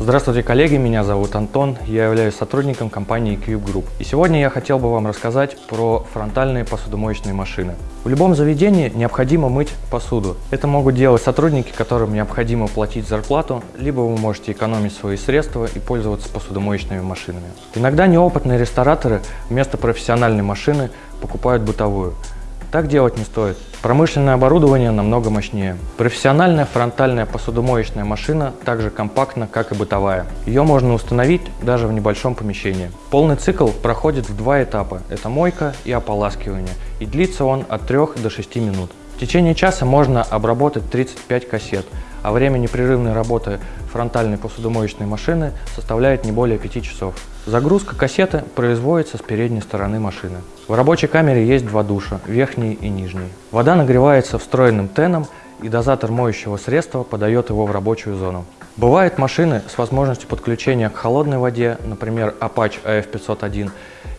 Здравствуйте, коллеги, меня зовут Антон, я являюсь сотрудником компании Cube Group. И сегодня я хотел бы вам рассказать про фронтальные посудомоечные машины. В любом заведении необходимо мыть посуду. Это могут делать сотрудники, которым необходимо платить зарплату, либо вы можете экономить свои средства и пользоваться посудомоечными машинами. Иногда неопытные рестораторы вместо профессиональной машины покупают бытовую. Так делать не стоит. Промышленное оборудование намного мощнее. Профессиональная фронтальная посудомоечная машина также компактна, как и бытовая. Ее можно установить даже в небольшом помещении. Полный цикл проходит в два этапа. Это мойка и ополаскивание. И длится он от 3 до 6 минут. В течение часа можно обработать 35 кассет, а время непрерывной работы фронтальной посудомоечной машины составляет не более 5 часов. Загрузка кассеты производится с передней стороны машины. В рабочей камере есть два душа, верхний и нижний. Вода нагревается встроенным теном и дозатор моющего средства подает его в рабочую зону. Бывают машины с возможностью подключения к холодной воде, например, Apache AF501,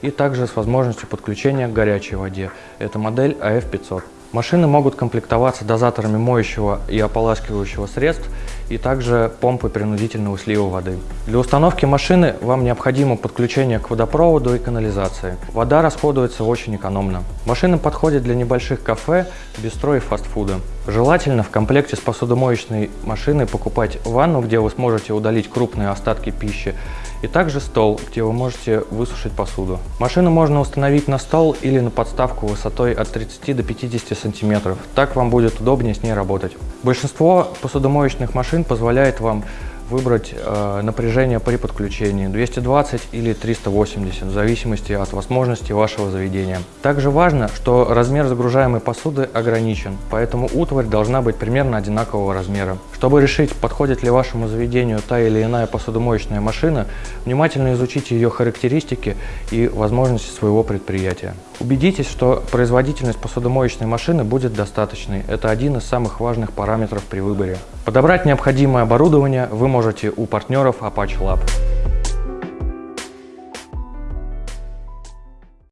и также с возможностью подключения к горячей воде, это модель AF500. Машины могут комплектоваться дозаторами моющего и ополаскивающего средств и также помпой принудительного слива воды. Для установки машины вам необходимо подключение к водопроводу и канализации. Вода расходуется очень экономно. Машина подходит для небольших кафе, бистро и фастфуда. Желательно в комплекте с посудомоечной машиной покупать ванну, где вы сможете удалить крупные остатки пищи, и также стол, где вы можете высушить посуду. Машину можно установить на стол или на подставку высотой от 30 до 50 сантиметров. Так вам будет удобнее с ней работать. Большинство посудомоечных машин позволяет вам выбрать э, напряжение при подключении 220 или 380 в зависимости от возможности вашего заведения. Также важно, что размер загружаемой посуды ограничен, поэтому утварь должна быть примерно одинакового размера. Чтобы решить, подходит ли вашему заведению та или иная посудомоечная машина, внимательно изучите ее характеристики и возможности своего предприятия. Убедитесь, что производительность посудомоечной машины будет достаточной. Это один из самых важных параметров при выборе. Подобрать необходимое оборудование вы можете у партнеров Apache Lab.